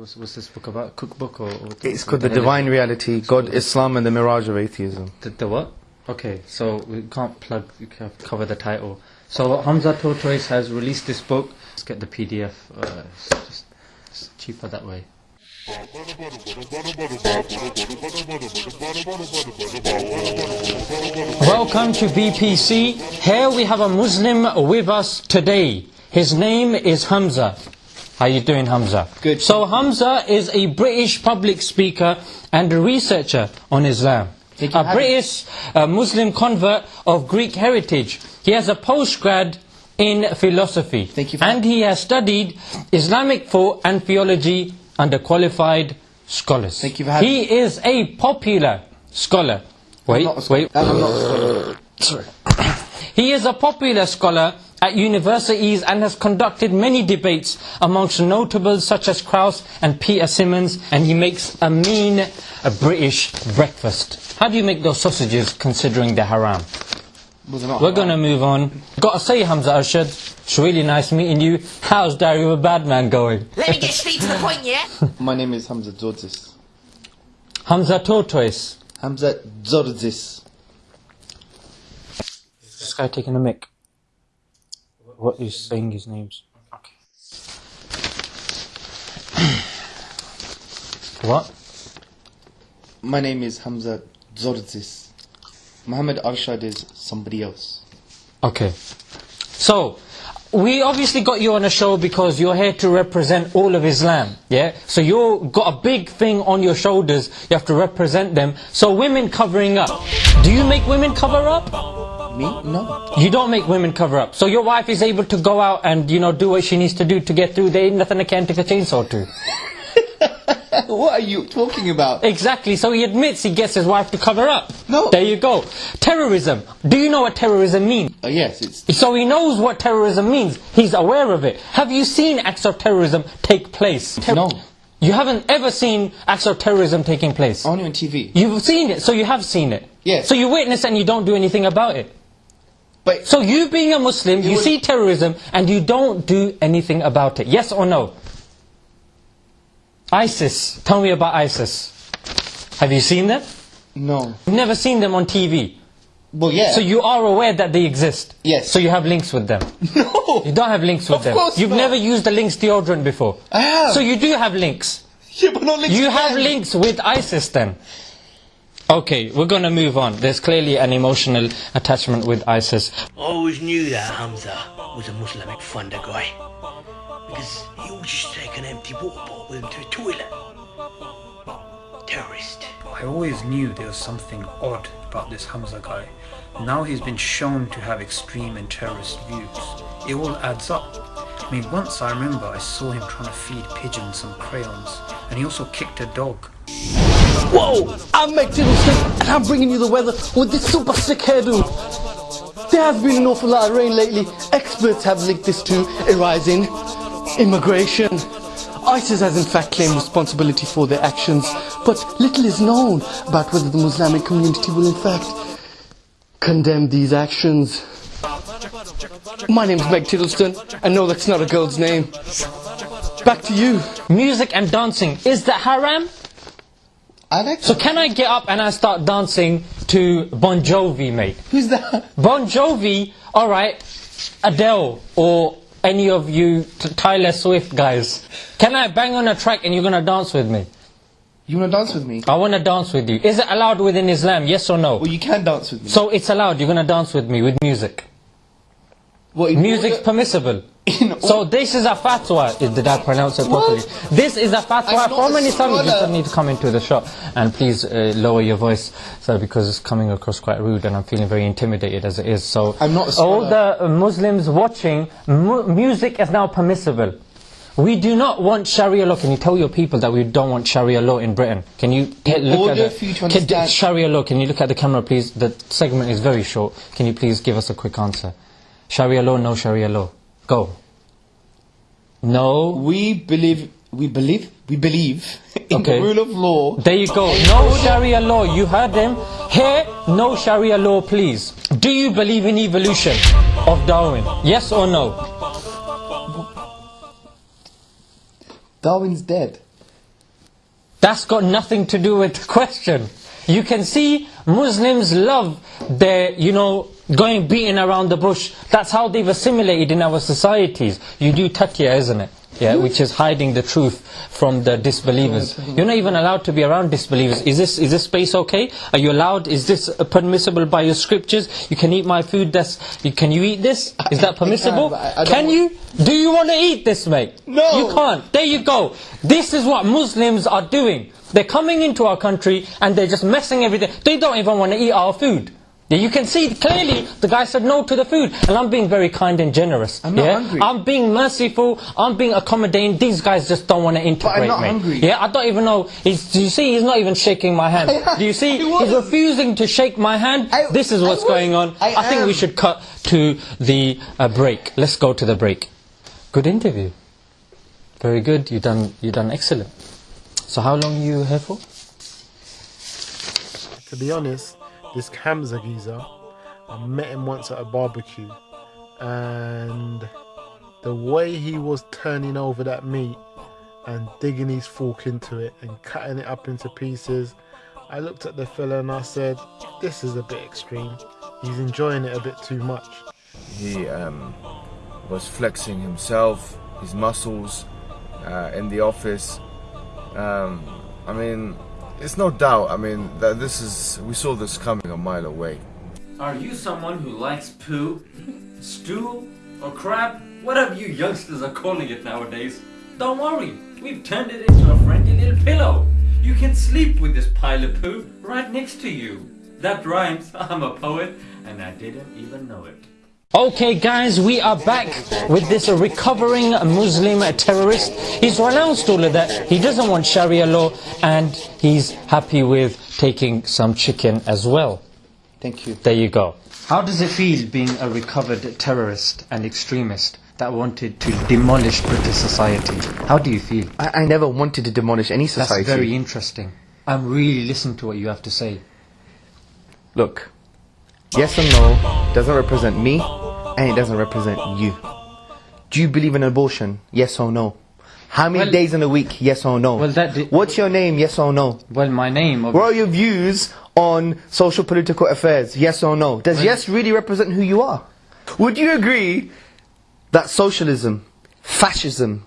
what's, what's this book about? Cookbook or? or It's called The Divine Reality, God, Islam and the Mirage of Atheism. The, the what? Okay, so we can't plug, we can't cover the title. So Hamza Tortoise has released this book. Let's get the PDF. Uh, it's just it's cheaper that way. Welcome to VPC. Here we have a Muslim with us today. His name is Hamza. How are you doing, Hamza? Good. So Hamza is a British public speaker and a researcher on Islam. Thank you A me. British uh, Muslim convert of Greek heritage. He has a postgrad in philosophy. Thank you for and he has studied Islamic thought and theology under qualified scholars. Thank you for having He is a popular scholar. Wait, a scholar. wait. I'm not a scholar. Sorry. He is a popular scholar at universities and has conducted many debates amongst notables such as Krauss and Peter Simmons, and he makes a mean a British breakfast. How do you make those sausages considering they're haram? Was it not? We're going to move on. Got to say, Hamza Arshad, it's really nice meeting you. How's Diary of a Bad Man going? Let me get straight to the point, yeah? My name is Hamza Tzortzis. Hamza Tortoise. Hamza Tzortzis. This guy taking a mic. What is saying his names? Okay. what? My name is Hamza Tzortzis. Muhammad Arshad is somebody else. Okay. So, we obviously got you on a show because you're here to represent all of Islam, yeah? So you've got a big thing on your shoulders, you have to represent them. So women covering up. Do you make women cover up? Me? No. You don't make women cover up. So your wife is able to go out and, you know, do what she needs to do to get through. There ain't nothing I can't take a chainsaw to. what are you talking about? Exactly. So he admits he gets his wife to cover up. No. There you go. Terrorism. Do you know what terrorism means? Oh, yes, it's. So he knows what terrorism means. He's aware of it. Have you seen acts of terrorism take place? Ter- No. You haven't ever seen acts of terrorism taking place. Only on TV. You've seen it, so you have seen it. Yes. So you witness and you don't do anything about it. But So you being a Muslim, you would- see terrorism and you don't do anything about it. Yes or no? ISIS. Tell me about ISIS. Have you seen them? no. You've never seen them on TV. Well, yeah. So you are aware that they exist. Yes. So you have links with them. no. You don't have links with Of them. course You've not. never used the links deodorant before. I have. So you do have links. Yeah, but not links You have them. links with ISIS then. Okay, we're going to move on. There's clearly an emotional attachment with ISIS. I always knew that Hamza was a Muslimic funder guy. Because he would just take an empty water bottle with him to the toilet. Terrorist. I always knew there was something odd about this Hamza guy. Now he's been shown to have extreme and terrorist views. It all adds up. I mean, once I remember I saw him trying to feed pigeons some crayons, and he also kicked a dog. Whoa! I'm Meg Tiddleston, and I'm bringing you the weather with this super sick hairdo. There has been an awful lot of rain lately. Experts have linked this to a rise in immigration. ISIS has in fact claimed responsibility for their actions, but little is known about whether the Muslimic community will in fact condemn these actions. My name's Meg Tiddleston, and no, that's not a girl's name. Back to you. Music and dancing, is that haram? I like So can I get up and I start dancing to Bon Jovi, mate? Who's that? Bon Jovi, alright, Adele, or any of you t- Tyler Swift guys. Can I bang on a track and you're gonna dance with me? You want to dance with me? I wanna dance with you. Is it allowed within Islam, yes or no? Well, you can dance with me. So it's allowed, you're gonna dance with me with music. In Music's permissible. So this is a fatwa. Did I pronounce it properly? This is a fatwa. I'm not How a many times you scholar. need to come into the shop and please uh, lower your voice, so because it's coming across quite rude and I'm feeling very intimidated as it is. So I'm not all the uh, Muslims watching, mu- music is now permissible. We do not want Sharia law. Can you tell your people that we don't want Sharia law in Britain? Can you look at the, Sharia law? Can you look at the camera, please? The segment is very short. Can you please give us a quick answer? Sharia law, no Sharia law. Go. No. We believe, we believe, we believe in Okay. the rule of law. There you go. No Sharia law. You heard him. Here, no Sharia law, please. Do you believe in evolution of Darwin? Yes or no? Darwin's dead. that's got nothing to do with the question. You can see Muslims love their, you know, going beating around the bush. That's how they've assimilated in our societies. You do taqiyya, isn't it? Yeah, which is hiding the truth from the disbelievers. You're not even allowed to be around disbelievers. Is this is this space okay? Are you allowed? Is this permissible by your scriptures? You can eat my food. That's you- can you eat this? Is that permissible? but I- I Can you? Do you want to eat this, mate? No. You can't. There you go. This is what Muslims are doing. They're coming into our country and they're just messing everything. They don't even want to eat our food. Yeah, You can see clearly the guy said no to the food, and I'm being very kind and generous. I'm not yeah? hungry. I'm being merciful. I'm being accommodating. These guys just don't want to integrate but I'm not me. hungry. Yeah, I don't even know. He's, do you see? He's not even shaking my hand. Do you see? He's refusing to shake my hand. I- this is what's going on. I think we should cut to the uh, break. Let's go to the break. Good interview. Very good. You done. You done excellent. So how long are you here for? To be honest, this Hamza geezer, I met him once at a barbecue, and the way he was turning over that meat and digging his fork into it and cutting it up into pieces, I looked at the fella and I said, "This is a bit extreme. He's enjoying it a bit too much." He um, was flexing himself, his muscles uh, in the office. Um, I mean, it's no doubt. I mean, that this is we saw this coming a mile away. Are you someone who likes poo, stool, or crap? Whatever you youngsters are calling it nowadays. Don't worry, we've turned it into a friendly little pillow. You can sleep with this pile of poo right next to you. That rhymes, I'm a poet, and I didn't even know it. Okay guys, we are back with this recovering Muslim terrorist. He's renounced all of that. He doesn't want Sharia law and he's happy with taking some chicken as well. Thank you. There you go. How does it feel being a recovered terrorist and extremist that wanted to demolish British society? How do you feel? I, I never wanted to demolish any society. That's society. very interesting. I'm really listening to what you have to say. Look, yes or no doesn't represent me, and it doesn't represent you. Do you believe in abortion? Yes or no? How many Well- days in a week? Yes or no? Well, that What's your name? Yes or no? Well, my name... What are your views on social political affairs? Yes or no? Does yes really represent who you are? Would you agree that socialism, fascism,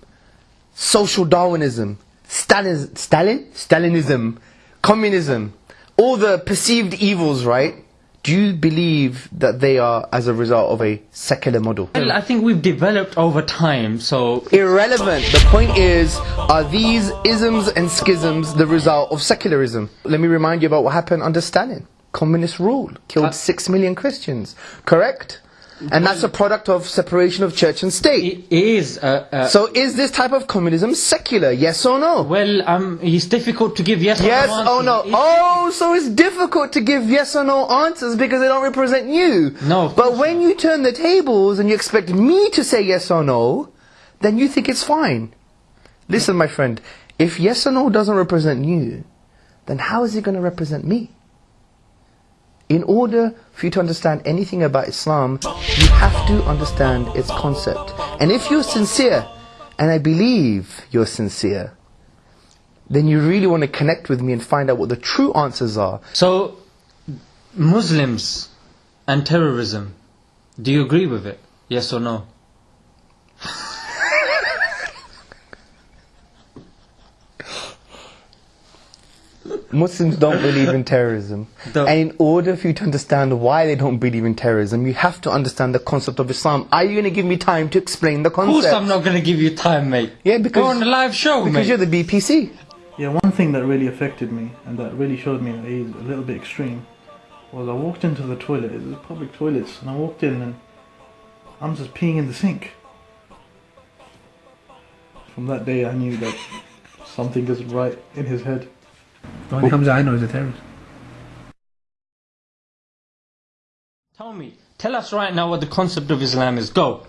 social Darwinism, Stalin, Stalin, Stalinism, communism, all the perceived evils, right? Do you believe that they are as a result of a secular model? Well, I think we've developed over time, so... Irrelevant. The point is, are these isms and schisms the result of secularism? Let me remind you about what happened under Stalin. Communist rule killed Uh, six million Christians. Correct? And that's a product of separation of church and state. It is... Uh, uh, So is this type of communism secular? Yes or no? well, um, it's difficult to give yes, Yes or no Yes or no? Oh, so it's difficult to give yes or no answers because they don't represent you. No, But when you turn the tables and you expect me to say yes or no, then you think it's fine. Listen, my friend, if yes or no doesn't represent you, then how is it going to represent me? In order for you to understand anything about Islam, you have to understand its concept. And if you're sincere, and I believe you're sincere, then you really want to connect with me and find out what the true answers are. So, Muslims and terrorism, do you agree with it? Yes or no? Muslims don't believe in terrorism. Don't- And in order for you to understand why they don't believe in terrorism, you have to understand the concept of Islam. Are you going to give me time to explain the concept? Of course concept? I'm not going to give you time, mate. Yeah, because- We're on a live show, because mate. you're the BPC. Yeah, one thing that really affected me and that really showed me that he's a little bit extreme was I walked into the toilet, it was public toilets, and I walked in and I'm just peeing in the sink. From that day, I knew that something isn't right in his head. The only Hamza I know is a terrorist. Tell me, tell us right now what the concept of Islam is. Go.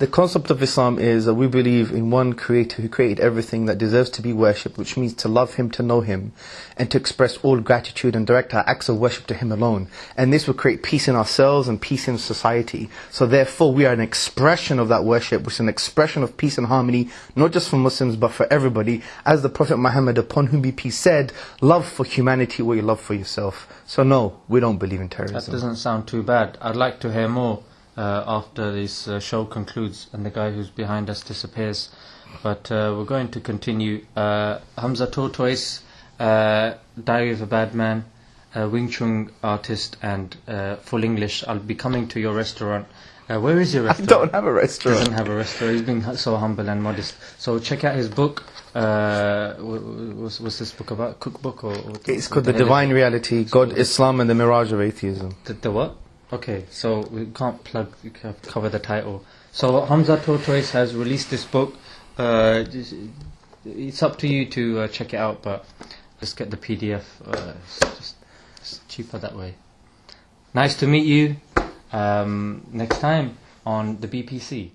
The concept of Islam is that we believe in one creator who created everything that deserves to be worshipped, which means to love him, to know him, and to express all gratitude and direct our acts of worship to him alone. And this will create peace in ourselves and peace in society. So therefore we are an expression of that worship, which is an expression of peace and harmony, not just for Muslims but for everybody. As the Prophet Muhammad, upon whom be peace, said, love for humanity what you love for yourself. So no, we don't believe in terrorism. That doesn't sound too bad. I'd like to hear more uh, after this uh, show concludes and the guy who's behind us disappears. But uh, we're going to continue. Uh, Hamza Tortoise, uh, Diary of a Bad Man, uh, Wing Chun artist, and uh, full English. I'll be coming to your restaurant. Uh, where is your I restaurant? don't have a restaurant. doesn't have a restaurant. He's being so humble and modest. So check out his book. Uh, wh- wh- what's, what's this book about? Cookbook or? or It's called The? Divine Reality, God, Islam and the Mirage of Atheism. The, the what? Okay, so we can't plug, cover the title. So Hamza Tortoise has released this book. Uh, it's up to you to uh, check it out, but just get the PDF. Uh, it's just it's cheaper that way. Nice to meet you. Um, next time on the BPC.